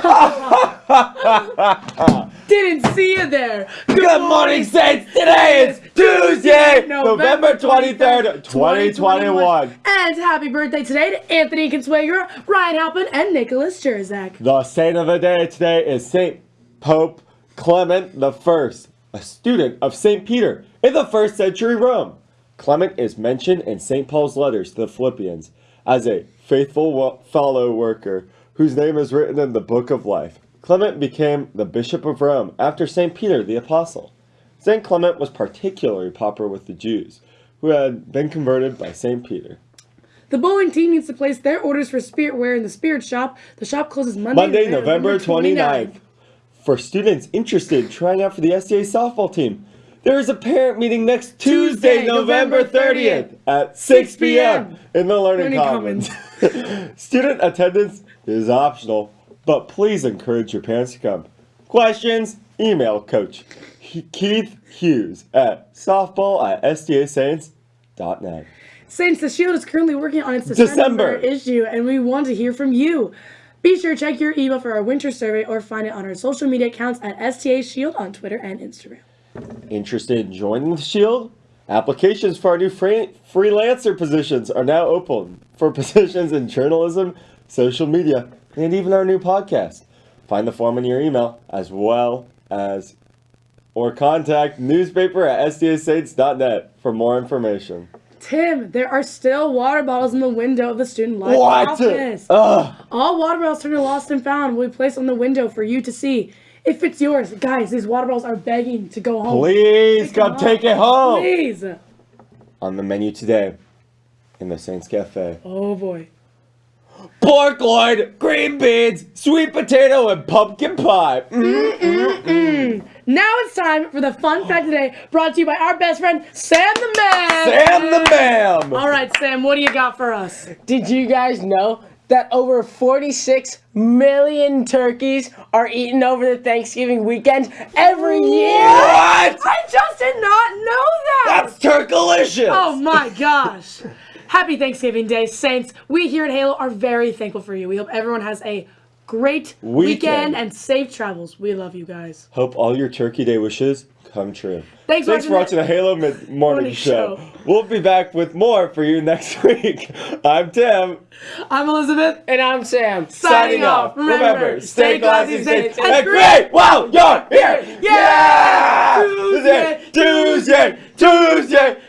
Didn't see you there. Good morning, Saints. Today is Tuesday, November 23rd, 2021. And happy birthday today to Anthony Consuegra, Ryan Halpin, and Nicholas Jerzak. The saint of the day today is Saint Pope Clement I, a student of St. Peter in the first century Rome. Clement is mentioned in St. Paul's letters to the Philippians as a faithful fellow worker whose name is written in the book of life. Clement became the Bishop of Rome after St. Peter the Apostle. St. Clement was particularly popular with the Jews, who had been converted by St. Peter. The bowling team needs to place their orders for spirit wear in the spirit shop. The shop closes Monday, Monday November 29th. For students interested in trying out for the SDA softball team, there is a parent meeting next Tuesday, Tuesday, November November 30th at 6 p.m. in the Learning, Learning Commons. Student attendance is optional, but please encourage your parents to come. Questions? Email Coach Keith Hughes at softball at sdasaints.net. Saints, the Shield is currently working on its December, December. issue, and we want to hear from you. Be sure to check your email for our winter survey or find it on our social media accounts at SDA Shield on Twitter and Instagram. Interested in joining the Shield? Applications for our new free- freelancer positions are now open for positions in journalism, social media, and even our new podcast. Find the form in your email as well as or contact newspaper at sdasaints.net for more information. Tim, there are still water bottles in the window of the student life What? office. Ugh. All water bottles turned to lost and found will be placed on the window for you to see. If it's yours, guys, these water bottles are begging to go home. Please come take it home. Please. On the menu today in the Saints Cafe. Oh boy. Pork loin, green beans, sweet potato, and pumpkin pie. Mm. Now it's time for the fun fact today, brought to you by our best friend Sam the Man. Sam the Man. All right, Sam, what do you got for us? Did you guys know that over 46 million turkeys are eaten over the Thanksgiving weekend every year? What? I just did not know that. That's turkalicious. Oh my gosh. Happy Thanksgiving Day, Saints. We here at Halo are very thankful for you. We hope everyone has a great weekend, Weekend. and safe travels. We love you guys. Hope all your Turkey Day wishes come true. Thanks for Thanks for watching watching the Halo Mid- Morning Morning Show. Show. We'll be back with more for you next week. I'm Tim. I'm Elizabeth. And I'm Sam. Signing off. Remember, stay classy, safe, safe, and great while you're here. Yeah! Tuesday, Tuesday, Tuesday, Tuesday,